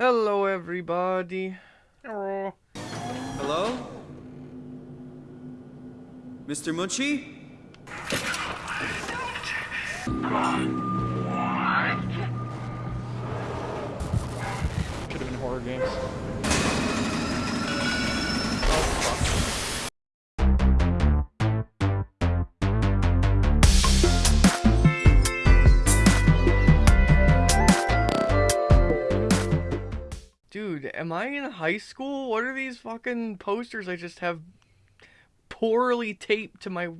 Hello, everybody. Hello. Hello? Mr. Munshi? Should have been horror games. Am I in high school? What are these fucking posters I just have poorly taped to my.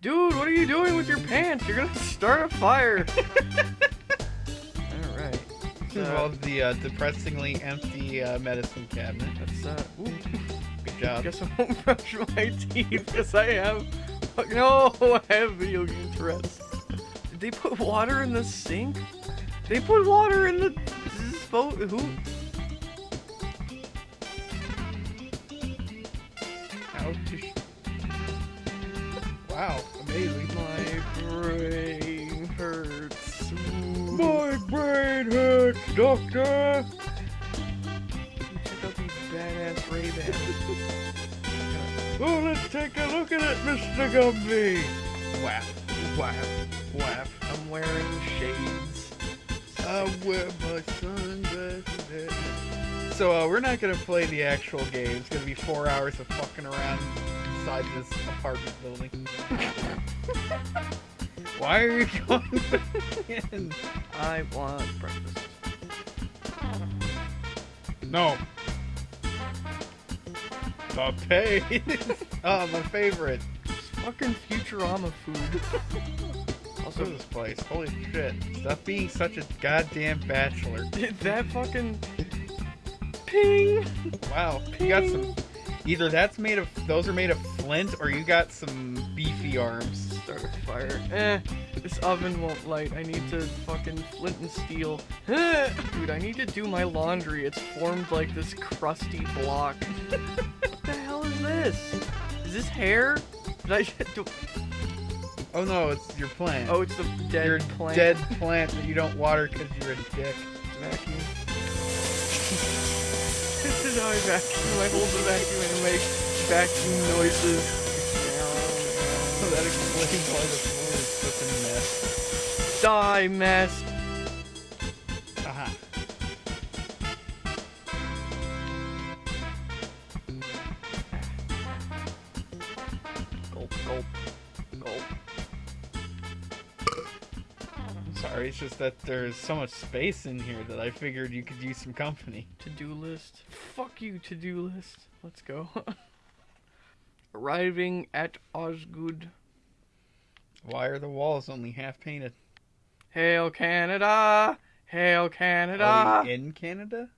Dude, what are you doing with your pants? You're gonna start a fire. Alright. This involves the uh, depressingly empty uh, medicine cabinet. That's, uh. Ooh. Good I job. guess I won't brush my teeth because I have. No, I have video game Tourette's. Did they put water in the sink? They put water in the. This boat. Who? Wow, amazing. My brain hurts. My brain hurts, doctor. Check out these badass Ray. Oh, let's take a look at it, Mr. Gumby. Whap, whap, whap. I'm wearing shades. I wear my sunglasses. So uh, we're not gonna play the actual game. It's gonna be four hours of fucking around inside this apartment building. Why are you going back in? I want breakfast. No. Papaye. oh, my favorite. Fucking Futurama food. Also, this place. Holy shit. Stop being such a goddamn bachelor. did that fucking ping? Wow. You got some. Either that's made of. Those are made of flint, or you got some beefy arms. Start a fire. Eh, this oven won't light. I need to fucking flint and steel. Eh, Dude, I need to do my laundry. It's formed like this crusty block. what the hell is this? Is this hair? Did I do? Oh no, it's your plant. Oh, it's the dead your plant. dead plant that you don't water because you're a dick. vacuum. this is how I vacuum. I hold the vacuum and make vacuum noises. So that explains why the floor is such a mess. Die, mess. Aha. Gulp, gulp, gulp. I'm sorry, it's just that there's so much space in here that I figured you could use some company. To-do list. Fuck you, to-do list. Let's go. Arriving at Osgoode. Why are the walls only half painted? Hail Canada! Hail Are Canada! we in Canada?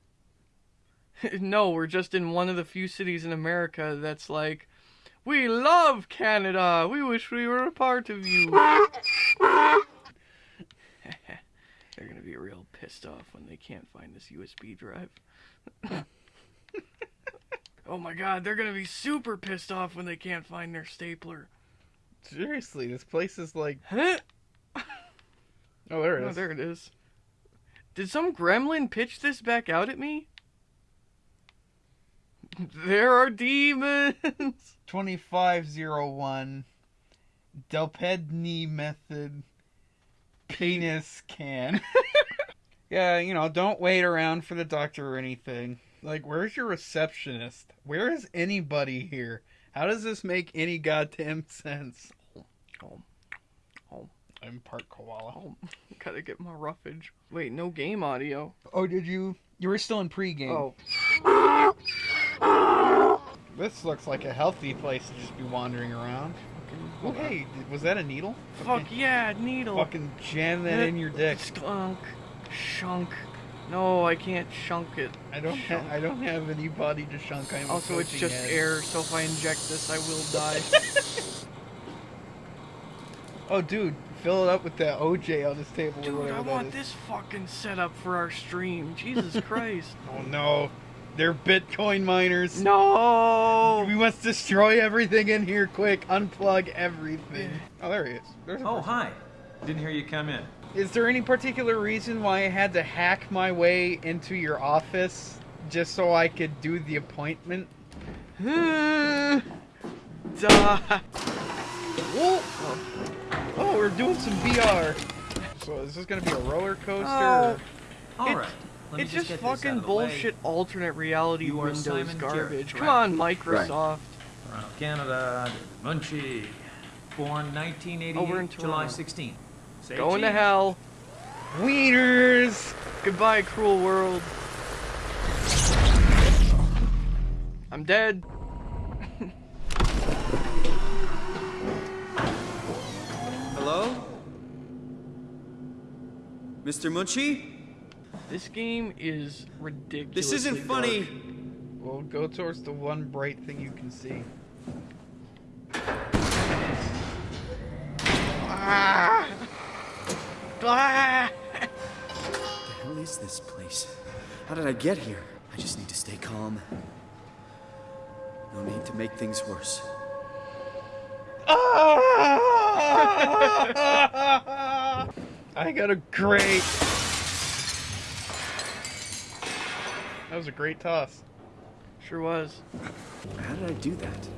no, we're just in one of the few cities in America that's like, we love Canada. We wish we were a part of you. They're gonna be real pissed off when they can't find this USB drive. oh my god, they're gonna be super pissed off when they can't find their stapler. Seriously, this place is like. Huh? Oh, there it Oh, is. there it is. Did some gremlin pitch this back out at me? There are demons. 2501 Delpedni method penis can. yeah, you know, don't wait around for the doctor or anything. Like, where's your receptionist? Where is anybody here? How does this make any goddamn sense? Oh, oh, I'm part koala. oh. Gotta get my roughage. Wait, no game audio. Oh, did you? You were still in pregame. Oh, This looks like a healthy place to just be wandering around. Oh, hey, was that a needle? fuck yeah, needle. Fucking jam that in your dick. Skunk, shunk. No, I can't shunk it. I don't. Ha- I don't have any body to shunk. I'm Also, it's just head. air, so if I inject this, I will die. Oh, dude, fill it up with that OJ on this table or Dude, whatever I want is. this fucking setup for our stream. Jesus Christ. Oh no, they're Bitcoin miners. No. We must destroy everything in here quick. Unplug everything. Oh, there he is. There's Oh, person. hi. Didn't hear you come in. Is there any particular reason why I had to hack my way into your office just so I could do the appointment? Duh. Oh. oh, we're doing some VR. So is this gonna be a roller coaster? Oh. All right. it's just, just fucking bullshit alternate reality you Windows Simon garbage. Come on, Microsoft. Right. Canada, Munshi. Born 1988, oh, July sixteenth. Say Going to hell. Wieners! Goodbye, cruel world. I'm dead. Hello? Mr. Munshi? This game is ridiculous. This isn't funny. Well, go towards the one bright thing you can see. Ah! Ah! What the hell is this place? How did I get here? I just need to stay calm. No need to make things worse. I got a great. That was a great toss. Sure was. How did I do that?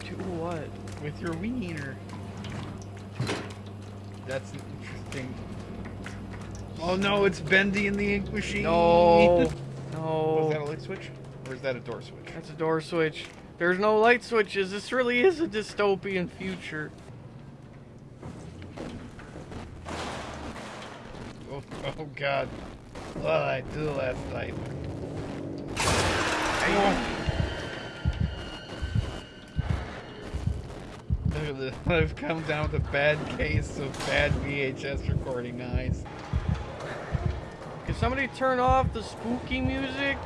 Do what? With your wiener. That's interesting. Oh no, it's Bendy in the ink machine. No. no. Was that a light switch? Or is that a door switch? That's a door switch. There's no light switches. This really is a dystopian future. Oh, oh god. What did I do last night? Look I've come down with a bad case of bad VHS recording eyes. Can somebody turn off the spooky music?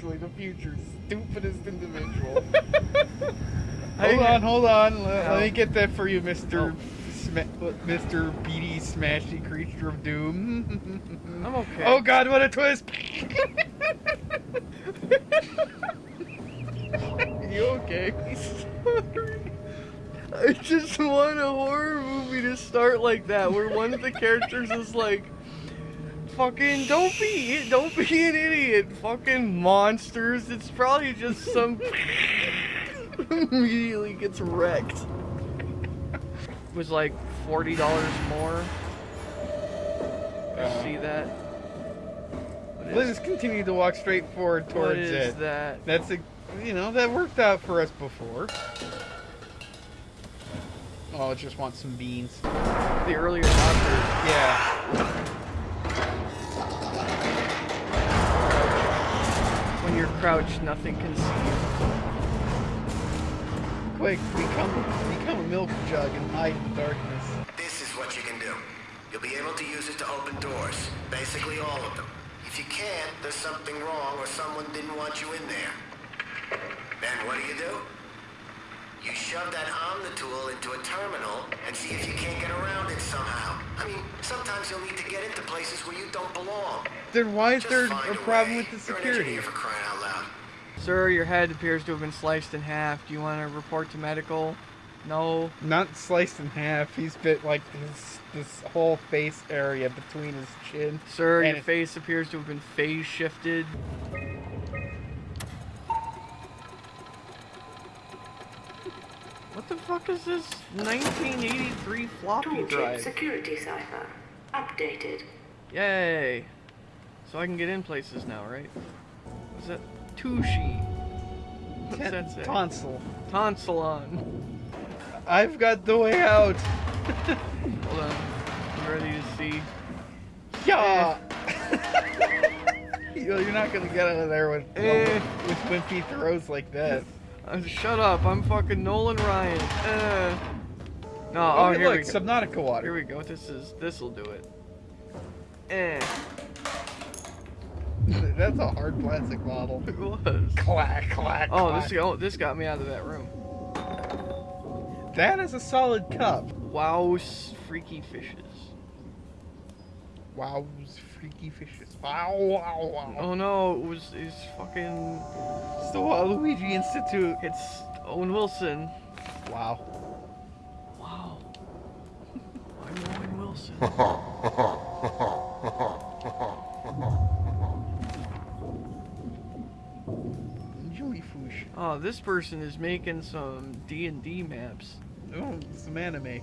Officially the future's stupidest individual. Hold on, hold on. Let, Oh. let me oh. get that for you, Mr. Oh. Sma- Mr. Beady Smashy Creature of Doom. I'm okay. Oh god, what a twist! You okay? I just want a horror movie to start like that, where one of the characters is like, "Fucking don't be, don't be an idiot, fucking monsters." It's probably just some immediately gets wrecked. It was like forty dollars more. You see uh-huh. that? What Let's just continue to walk straight forward towards is it. that? That's a, you know, that worked out for us before. Oh, I just want some beans. The earlier adopters. Yeah. Crouched, nothing can see you. Quick, become become a milk jug and hide in the darkness. This is what you can do. You'll be able to use it to open doors. Basically all of them. If you can't, there's something wrong or someone didn't want you in there. Then what do you do? You shove that Omni tool into a terminal and see if you can't get around it somehow. I mean, sometimes you'll need to get into places where you don't belong. Then why is Just there a problem way. with the You're an security? engineer for crying out loud. Sir, your head appears to have been sliced in half. Do you want to report to medical? No. Not sliced in half. He's bit like this this whole face area between his chin. Sir, And your face appears to have been phase shifted. What the fuck is this 1983 floppy Toolkit drive? security cipher. Updated. Yay! So I can get in places now, right? What's that? Tushi. What's that say? Tonsil. Tonsilon. I've got the way out. Hold on. I'm ready to see. Yeah. You know, You're not gonna get out of there with Eh. with wimpy throws like that. Uh, shut up! I'm fucking Nolan Ryan. Uh. No, Oh, oh, here look, we go. Subnautica water. Here we go. This is this'll do it. Eh. That's a hard plastic bottle. It was. Clack, clack, Oh, clack. this oh, this got me out of that room. That is a solid cup. Wow, freaky fishes. Wow, freaky fishes. Wow, wow, wow. Oh no, it was it's fucking It's the Waluigi Institute. it's Owen Wilson. Wow. Wow. I'm Owen Wilson. Jellyfish. Oh, this person is making some D and D maps. Oh, some anime.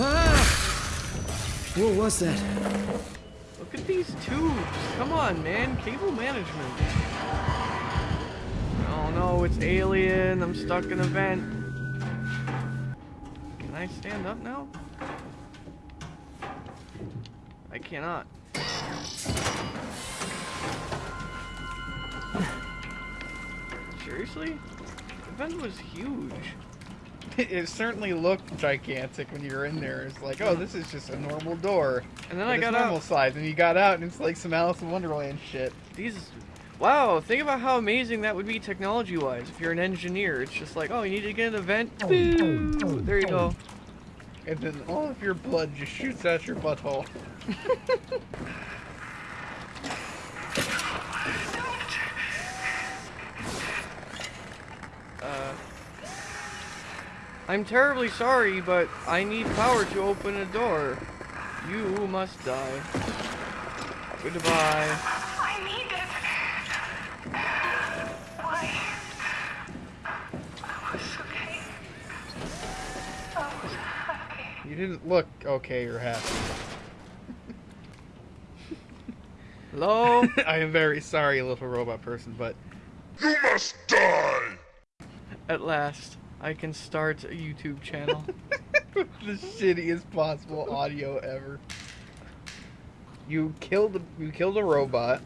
Ah! What was that? Look at these tubes. Come on, man. Cable management. Oh no, it's alien. I'm stuck in a vent. Can I stand up now? I cannot. Seriously? The vent was huge. It certainly looked gigantic when you were in there. It's like, oh, this is just a normal door. And then But I it's got normal out. size, and you got out, and it's like some Alice in Wonderland shit. These. Wow, think about how amazing that would be technology wise if you're an engineer. It's just like, oh, you need to get an event. Oh, Boo! Oh, oh, there you go. And then all of your blood just shoots out your butthole. Uh, I'm terribly sorry, but I need power to open a door. You must die. Goodbye. I need it. Why? I was okay. I was happy. You didn't look okay or happy. Hello? I am very sorry, little robot person, but You must die! At last, I can start a YouTube channel. the shittiest possible audio ever. You killed you killed a robot.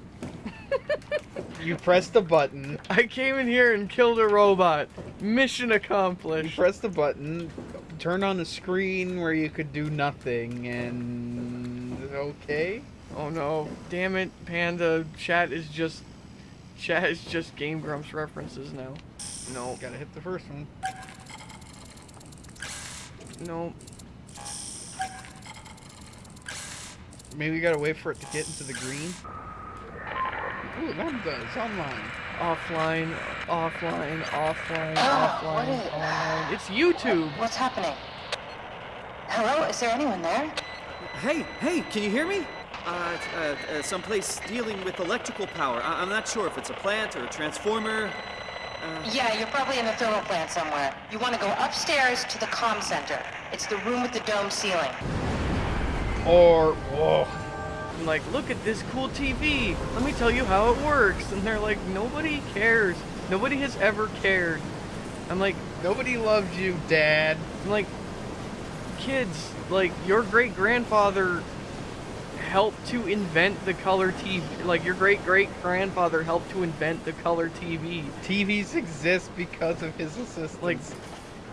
you pressed a button. I came in here and killed a robot. Mission You accomplished. pressed the button, turned on the screen where you could do nothing, and okay. Oh no. Damn it, Panda. Chat is just. Chat is just Game Grumps references now. No, Gotta hit the first one. no. Maybe we gotta wait for it to get into the green. Ooh, that does. online. Offline, offline, offline, Oh, offline, what is- online. It's YouTube. What's happening? Hello? Is there anyone there? Hey, hey, can you hear me? Uh, uh, uh someplace dealing with electrical power. I- I'm not sure if it's a plant or a transformer. Uh-huh. Yeah, you're probably in the thermal plant somewhere. You want to go upstairs to the comm center. It's the room with the dome ceiling. Or whoa. I'm like, look at this cool TV. Let me tell you how it works. And they're like, nobody cares. Nobody has ever cared. I'm like, Nobody loves you, Dad. I'm like, kids, like your great grandfather helped to invent the color TV. Like your great great grandfather helped to invent the color TV. TVs exist because of his assistance. Like,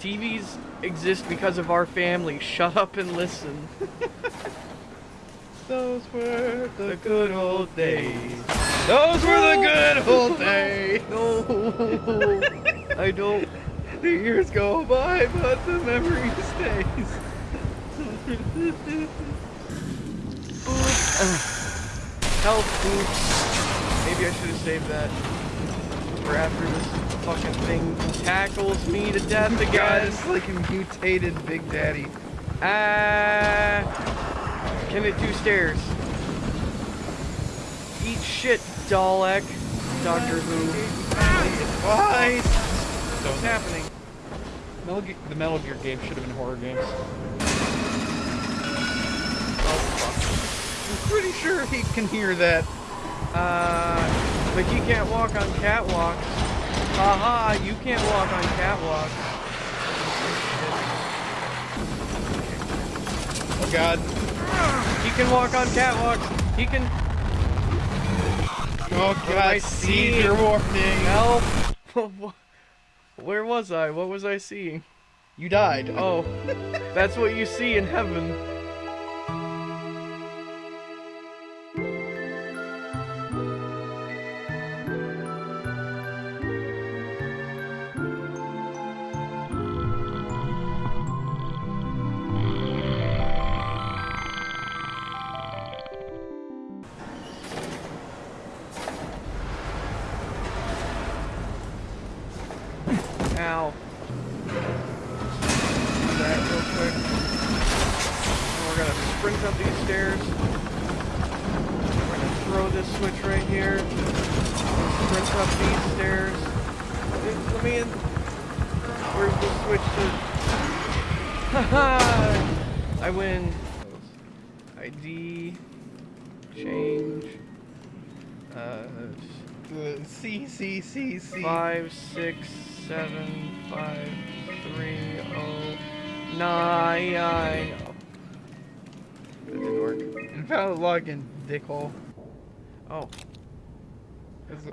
TVs exist because of our family. Shut up and listen. those were The good old days. Those were the good old days. No, I don't. The years go by, but the memory stays. Health boost. Maybe I should have saved that for after this fucking thing tackles me to death God, again. it's like a mutated Big Daddy. Ah, can it do stairs? Eat shit, Dalek. Doctor Who. Why? What's happening? Metal Ge- the Metal Gear game should have been horror games. I'm pretty sure he can hear that. Uh, but you can't walk on catwalks. Haha, you can't walk on catwalks. Oh God. He can walk on catwalks. He can Oh god, I see your warning. help. Where was I? What was I seeing? You died. Oh, that's what you see in heaven. Switch to? Haha! I win. ID. Change. Uh, C C C C. five, six, seven, five, three, oh, nine. Oh. That didn't work. Invalid login, dickhole. Oh,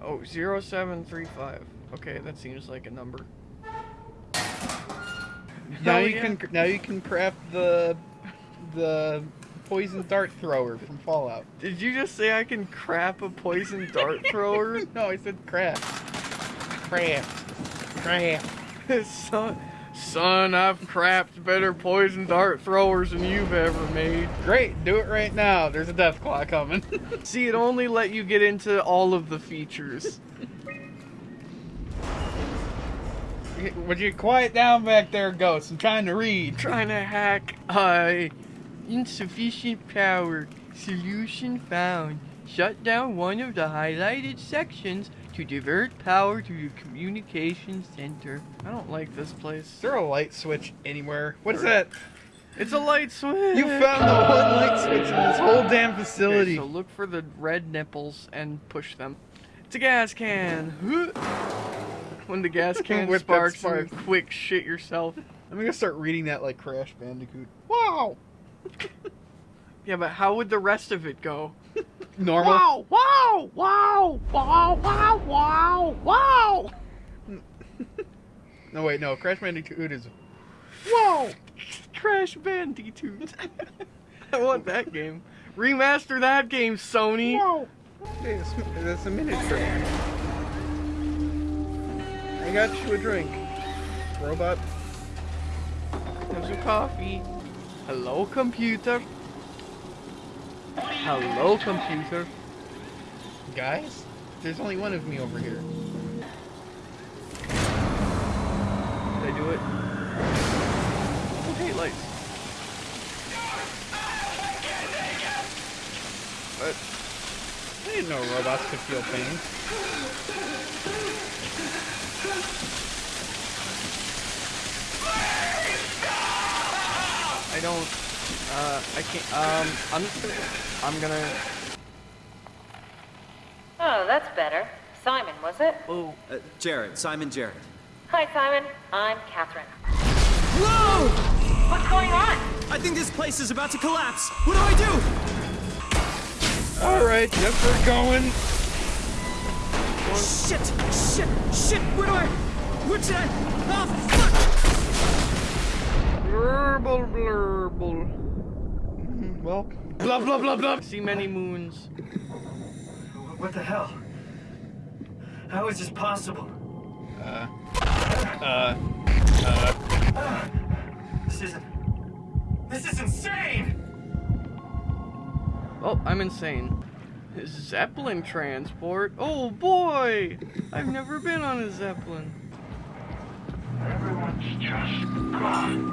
oh, zero, seven, three, five. Okay, that seems like a number. Now Hell you yeah. can now you can craft the the poison dart thrower from Fallout. Did you just say I can crap a poison dart thrower? no, I said craft. Craft. Craft. son, son, I've crapped better poison dart throwers than you've ever made. Great, do it right now. There's a death claw coming. See, it only let you get into all of the features. Would you quiet down back there, Ghost? I'm trying to read. Trying to hack, uh, insufficient power. Solution found. Shut down one of the highlighted sections to divert power to the communication center. I don't like this place. Is there a light switch anywhere? What is that? It's a light switch. You found the one light switch in this whole damn Okay, facility. so look for the red nipples and push them. It's a gas can. When the gas can With sparks, spark. and quick shit yourself. I'm gonna start reading that like Crash Bandicoot. Wow. Yeah, but how would the rest of it go? Normal. Wow! Wow! Wow! Wow! Wow! Wow! Wow! No wait, no. Crash Bandicoot is. Wow! Crash Bandicoot. I want that game. Remaster that game, Sony. Wow. That's, that's a miniature. Got you a drink, robot. Have some coffee. Hello, computer. Hello, computer. Guys, there's only one of me over here. Did I do it? Okay, lights. What? I didn't know robots could feel pain. I don't. Uh, I can't. Um, I'm just gonna. I'm gonna. Oh, that's better. Simon, was it? Oh, Uh, Jarrett, Simon Jarrett. Hi, Simon. I'm Catherine. Whoa! What's going on? I think this place is about to collapse. What do I do? All right, yep, we're going. Shit! Shit! Shit! Where do I? What should I? Oh fuck! blurble, blurble. Well, Blah blah blah blah. See many moons. What the hell? How is this possible? uh, uh, uh. This isn't. This is insane! Oh, I'm insane. Zeppelin transport. Oh boy! I've never been on a Zeppelin. Everyone's just gone.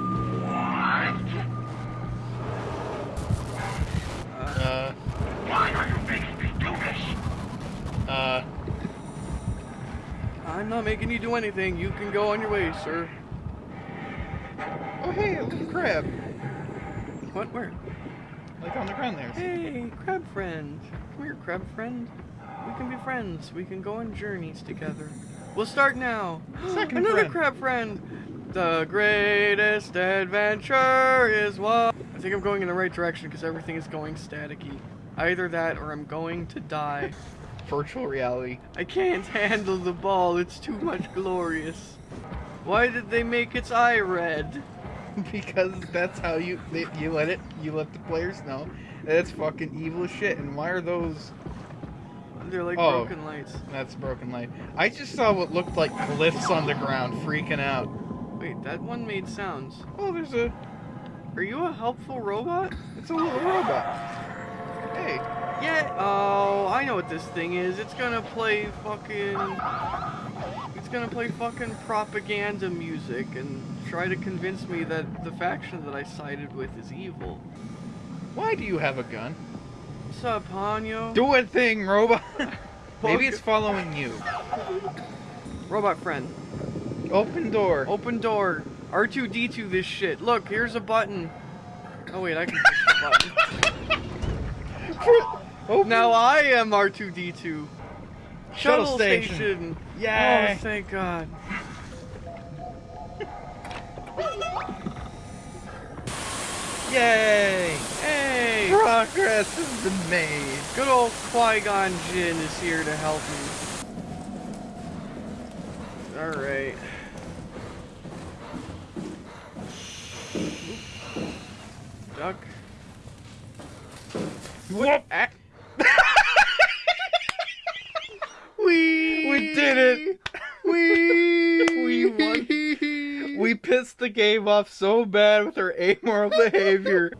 Uh, Why are you making me do this? uh, I'm not making you do anything. You can go on your way, sir. oh hey, a little crab. What? Where? Like on the ground there. Hey, crab friend. Come here, crab friend. We can be friends. We can go on journeys together. We'll start now. Second Another friend. crab friend. The greatest adventure is what? I think I'm going in the right direction because everything is going staticky. Either that or I'm going to die. Virtual reality. I can't handle the ball. It's too much glorious. Why did they make its eye red? because that's how you they, you let it you let the players know that's fucking evil shit. And why are those? They're like Oh. broken lights. That's broken light. I just saw what looked like glyphs on the ground, freaking out. Wait, that one made sounds. Oh, there's a Are you a helpful robot? it's a little robot. Hey, Yeah. Oh, I know what this thing is. It's gonna play fucking. Gonna play fucking propaganda music and try to convince me that the faction that I sided with is evil. Why do you have a gun? What's up, Hanyo? Do a thing, robot. Maybe it's following you. Robot friend. Open door. Open door. R2D2 this shit. Look, here's a button. Oh wait, I can push the button. Now I am R2D2. Shuttle Shuttle station. station. Yay. Oh, thank God. Yay! Hey! Progress has been made. Good old Qui-Gon Jinn is here to help me. Alright. Duck. What? We did it. We We won. We pissed the game off so bad with our amoral behavior.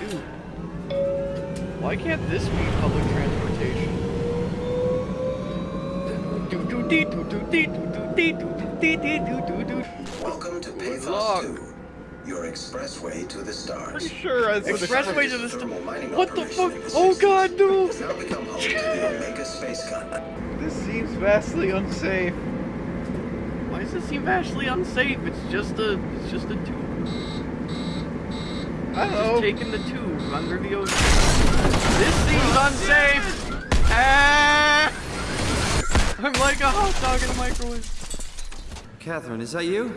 Dude. Why can't this be public transportation? Welcome to. Pathos 2, your expressway to the stars. Pretty Sure, as Expressway to the st- Thermal mining What the fuck? Oh god, no! Has now become home to the Omega Space Gun. This seems vastly unsafe. Why does it seem vastly unsafe? It's just a, it's just a tube. I don't Just know. taking the tube under the ocean. This seems unsafe! Ah! I'm like a hot dog in a microwave. Catherine, is that you?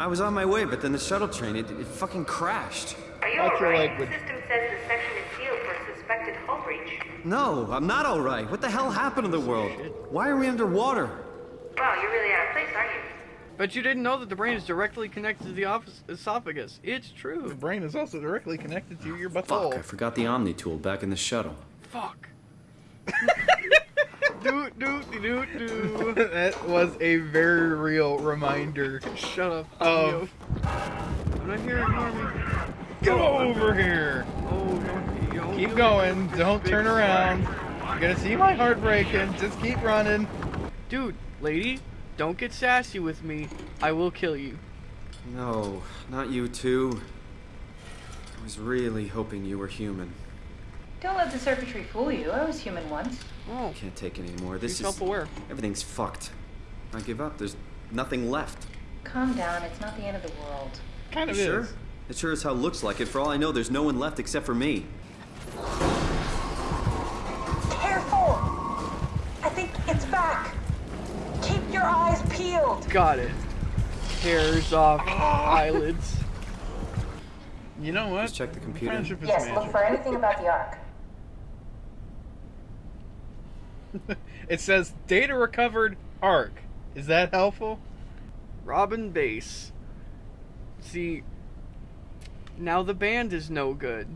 I was on my way, but then the shuttle train, it, it fucking crashed. Are you alright? language. The system says the section is sealed for suspected hull breach. No, I'm not alright. What the hell happened to the world? Why are we underwater? Wow, you're really out of place, aren't you? But you didn't know that the brain is directly connected to the office, esophagus. It's true. The brain is also directly connected to your butthole. Fuck, butthole. I forgot the Omni tool back in the shuttle. Fuck. do do do do. that was a very real reminder. Shut up. Oh. I'm not here. Ignore me. Get oh. over here. Oh, don't, yo, Keep you- going. this Don't turn flag. around. You're gonna see my heart breaking. Just keep running. Dude, lady, don't get sassy with me. I will kill you. No, not you too. I was really hoping you were human. Don't let the circuitry fool you. I was human once. Oh, Can't take it anymore. be This is self-aware. everything's fucked. I give up. There's nothing left. Calm down. It's not the end of the world. Kind of You sure? is. It sure as hell looks like it. For all I know, there's no one left except for me. Careful! I think it's back. Keep your eyes peeled. Got it. Hairs off eyelids. You know what? Just check the computer. Friendship is Yes, look for anything about the Ark. It says data recovered arc. Is that helpful? Robin Bass. See, now the band is no good.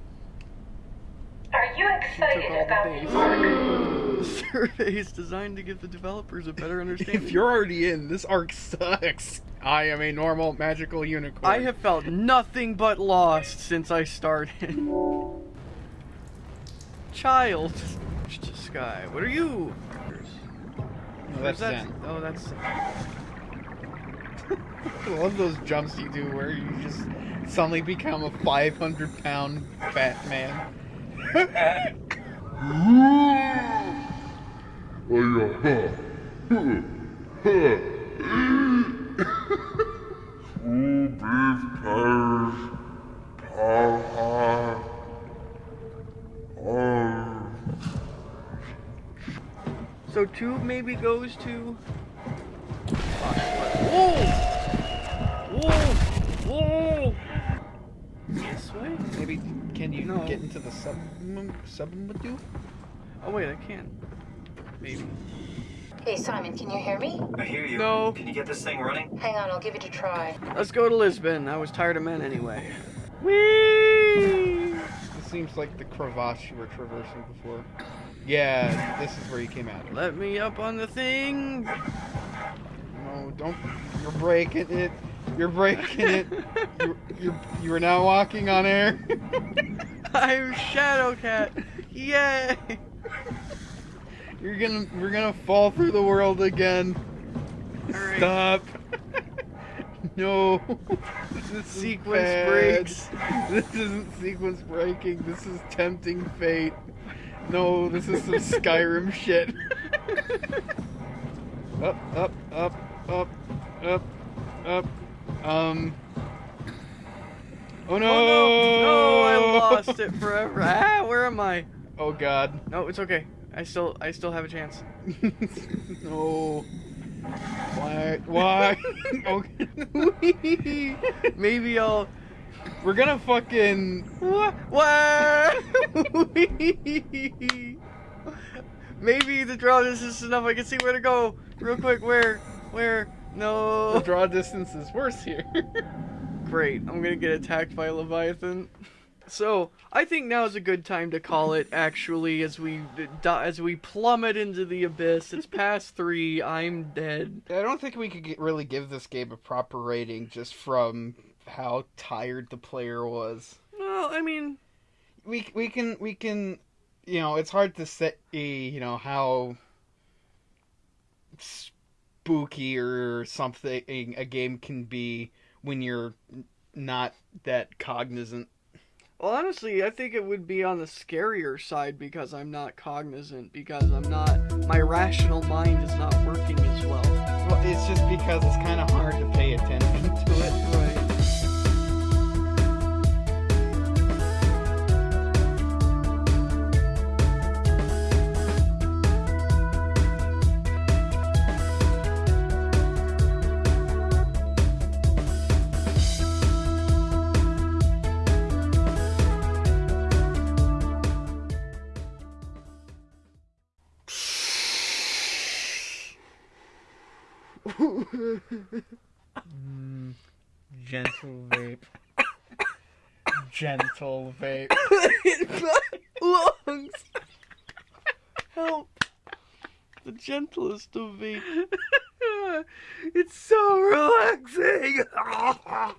Are you excited about the the Ark? bass. Survey is designed to give the developers a better understanding. If you're already in, this arc sucks. I am a normal magical unicorn. I have felt nothing but lost since I started. Child. To Sky, what are you? No, that's that? Zen. Oh, that's. I love those jumps you do where you just suddenly become a 500 pound fat man. So tube maybe goes to. Whoa! Whoa! Whoa! This way? Maybe can you No. get into the sub mm, submadu? Oh wait, I can. Maybe. Hey, Simon, can you hear me? I hear you. No. Can you get this thing running? Hang on, I'll give it a try. Let's go to Lisbon. I was tired of men anyway. Whee! This seems like the crevasse you were traversing before. Yeah, this is where you came out. of. Let me up on the thing. No, don't. You're breaking it. You're breaking it. You're, you're, you are now walking on air. I'm Shadowcat. Yay! You're gonna we're gonna fall through the world again. Alright. Stop. no. This is Sequence bad. breaks. This isn't sequence breaking. This is tempting fate. No, this is some Skyrim shit. up, up, up, up, up, up. Um. Oh no! Oh no! No, I lost it forever. Ah, where am I? Oh god. No, it's okay. I still, I still have a chance. no. Why? Why? okay. Maybe I'll. We're gonna fucking. What? What? Maybe the draw distance is enough. I can see where to go. Real quick, where? Where? The No. draw distance is worse here. Great. I'm gonna get attacked by Leviathan. So I think now is a good time to call it. Actually, as we as we plummet into the abyss, it's past three. I'm dead. I don't think we could get, really give this game a proper rating just from how tired the player was. Well, I mean, We we can we can, you know, it's hard to say, you know, how spooky or something a game can be when you're not that cognizant. well, honestly, I think it would be on the scarier side because I'm not cognizant because I'm not. My rational mind is not working as well. Well, it's just because it's kind of hard to pay attention to it. Vape. lungs. Help. The gentlest of me.